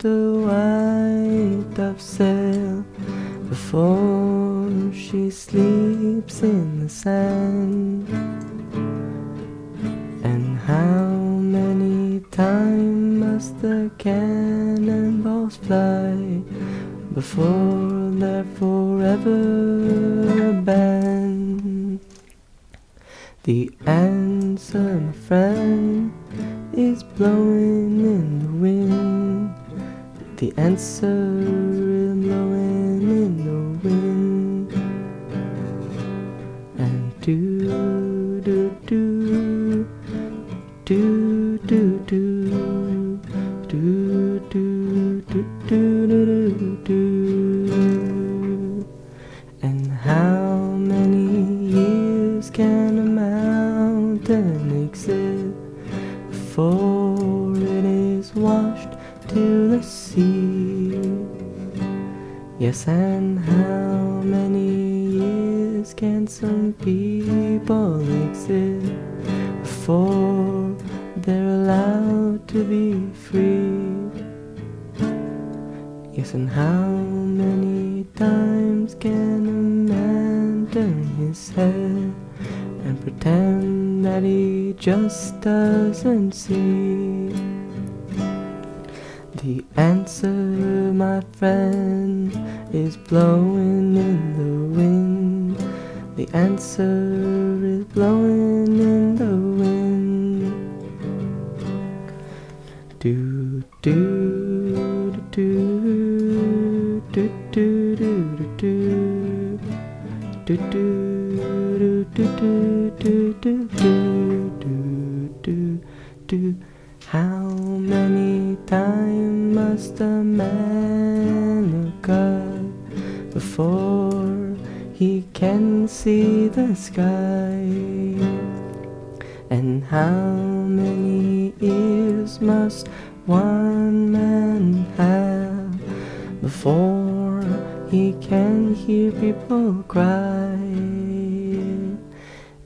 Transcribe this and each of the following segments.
seas white dove sail before she sleeps in the sand? And how many times must the cannonballs fly before they're forever banned? The answer, my friend, is blowing in the wind. The answer is blowing in the wind. And do do do do do do do do do do do do And how many years can a mountain exist washed to the sea? Yes, and how many years can some people exist before they're allowed to be free? Yes, and how many times can a man turn his head and pretend that he just doesn't see? The answer, my friend, is blowing in the wind. The answer is blowing in the wind. Do do do do do do do do do do do do do do do do do do How many times must a man look up before he can see the sky? And how many ears must one man have before he can hear people cry?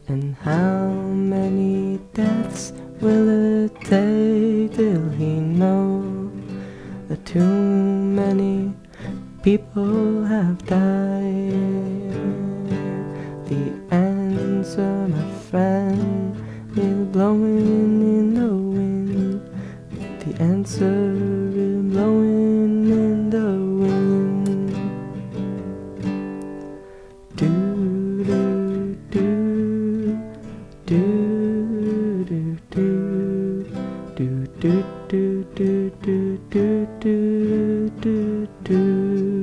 And how many deaths will it take till he knows that too many people have died? The answer, my friend, is blowing in the wind. The answer you.